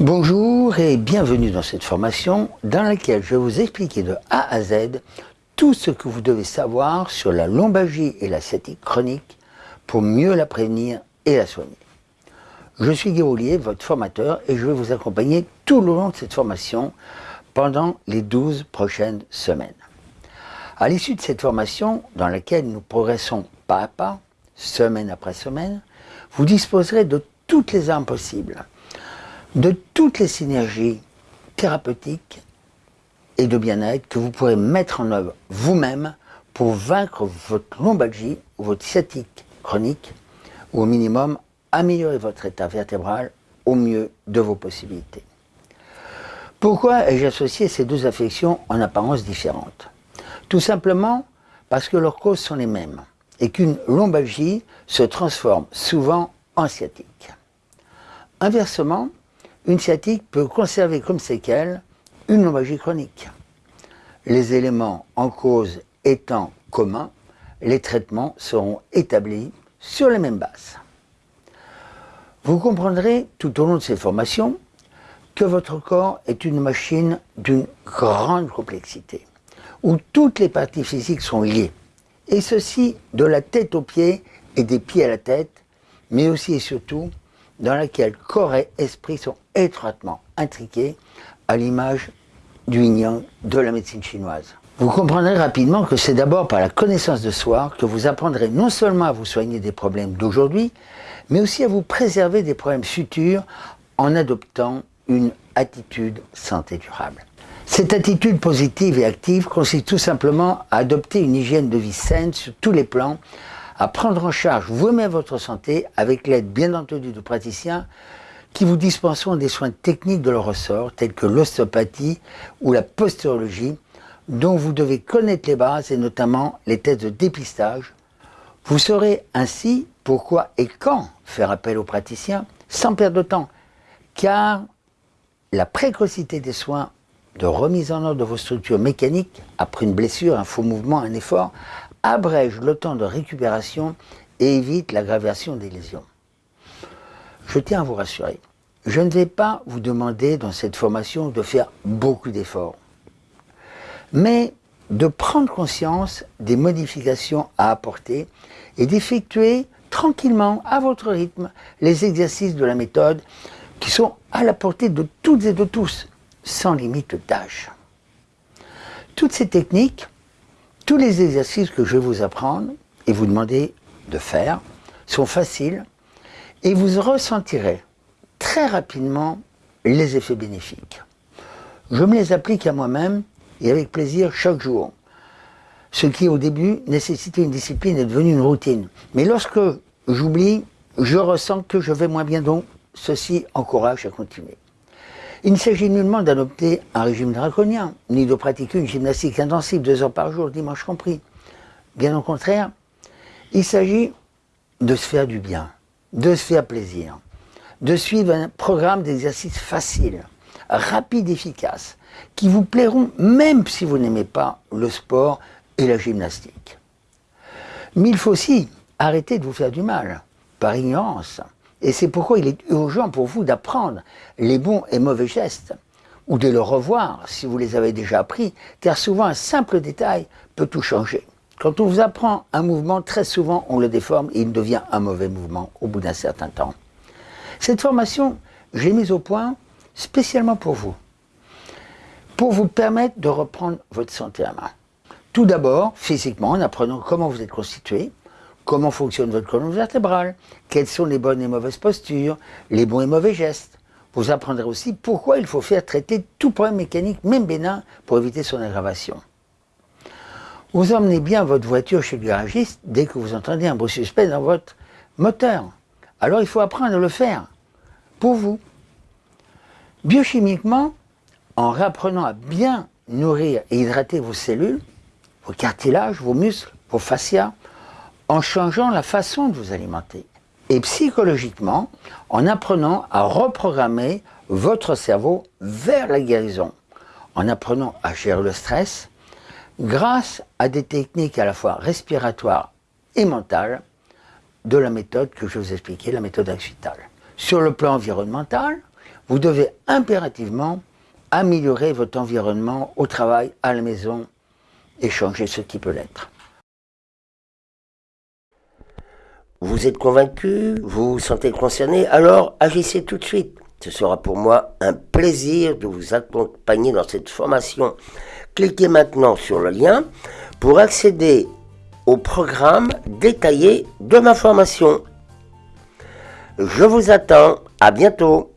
Bonjour et bienvenue dans cette formation dans laquelle je vais vous expliquer de A à Z tout ce que vous devez savoir sur la lombalgie et la sciatique chronique pour mieux la prévenir et la soigner. Je suis Guy votre formateur, et je vais vous accompagner tout le long de cette formation pendant les 12 prochaines semaines. À l'issue de cette formation, dans laquelle nous progressons pas à pas, semaine après semaine, vous disposerez de toutes les armes possibles de toutes les synergies thérapeutiques et de bien-être que vous pourrez mettre en œuvre vous-même pour vaincre votre lombalgie ou votre sciatique chronique, ou au minimum améliorer votre état vertébral au mieux de vos possibilités. Pourquoi ai-je associé ces deux affections en apparence différentes? Tout simplement parce que leurs causes sont les mêmes et qu'une lombalgie se transforme souvent en sciatique. Inversement, une sciatique peut conserver comme séquelle une lombalgie chronique. Les éléments en cause étant communs, les traitements seront établis sur les mêmes bases. Vous comprendrez tout au long de ces formations que votre corps est une machine d'une grande complexité, où toutes les parties physiques sont liées, et ceci de la tête aux pieds et des pieds à la tête, mais aussi et surtout dans laquelle corps et esprit sont étroitement intriqués à l'image du yin de la médecine chinoise. Vous comprendrez rapidement que c'est d'abord par la connaissance de soi que vous apprendrez non seulement à vous soigner des problèmes d'aujourd'hui, mais aussi à vous préserver des problèmes futurs en adoptant une attitude santé durable. Cette attitude positive et active consiste tout simplement à adopter une hygiène de vie saine sur tous les plans à prendre en charge vous-même votre santé avec l'aide bien entendu de praticiens qui vous dispenseront des soins techniques de leur ressort tels que l'ostéopathie ou la posturologie dont vous devez connaître les bases et notamment les tests de dépistage. Vous saurez ainsi pourquoi et quand faire appel aux praticiens sans perdre de temps car la précocité des soins de remise en ordre de vos structures mécaniques après une blessure, un faux mouvement, un effort, abrège le temps de récupération et évite l'aggravation des lésions. Je tiens à vous rassurer, je ne vais pas vous demander dans cette formation de faire beaucoup d'efforts, mais de prendre conscience des modifications à apporter et d'effectuer tranquillement, à votre rythme, les exercices de la méthode qui sont à la portée de toutes et de tous, sans limite d'âge. Toutes ces techniques tous les exercices que je vais vous apprendre et vous demander de faire sont faciles et vous ressentirez très rapidement les effets bénéfiques. Je me les applique à moi-même et avec plaisir chaque jour. Ce qui au début nécessitait une discipline est devenu une routine. Mais lorsque j'oublie, je ressens que je vais moins bien donc ceci encourage à continuer. Il ne s'agit nullement d'adopter un régime draconien, ni de pratiquer une gymnastique intensive deux heures par jour, dimanche compris. Bien au contraire, il s'agit de se faire du bien, de se faire plaisir, de suivre un programme d'exercices facile, rapide, efficace, qui vous plairont même si vous n'aimez pas le sport et la gymnastique. Mais il faut aussi arrêter de vous faire du mal, par ignorance, et c'est pourquoi il est urgent pour vous d'apprendre les bons et mauvais gestes, ou de le revoir si vous les avez déjà appris, car souvent un simple détail peut tout changer. Quand on vous apprend un mouvement, très souvent on le déforme et il devient un mauvais mouvement au bout d'un certain temps. Cette formation, je l'ai mise au point spécialement pour vous, pour vous permettre de reprendre votre santé à main. Tout d'abord, physiquement, en apprenant comment vous êtes constitué, comment fonctionne votre colonne vertébrale, quelles sont les bonnes et mauvaises postures, les bons et mauvais gestes? Vous apprendrez aussi pourquoi il faut faire traiter tout problème mécanique, même bénin, pour éviter son aggravation. Vous emmenez bien votre voiture chez le garagiste dès que vous entendez un bruit suspect dans votre moteur. Alors il faut apprendre à le faire, pour vous. Biochimiquement, en réapprenant à bien nourrir et hydrater vos cellules, vos cartilages, vos muscles, vos fascias, en changeant la façon de vous alimenter. Et psychologiquement, en apprenant à reprogrammer votre cerveau vers la guérison, en apprenant à gérer le stress, grâce à des techniques à la fois respiratoires et mentales de la méthode que je vous expliquais, la méthode axitale. Sur le plan environnemental, vous devez impérativement améliorer votre environnement au travail, à la maison et changer ce qui peut l'être. Vous êtes convaincu Vous vous sentez concerné Alors agissez tout de suite. Ce sera pour moi un plaisir de vous accompagner dans cette formation. Cliquez maintenant sur le lien pour accéder au programme détaillé de ma formation. Je vous attends. À bientôt.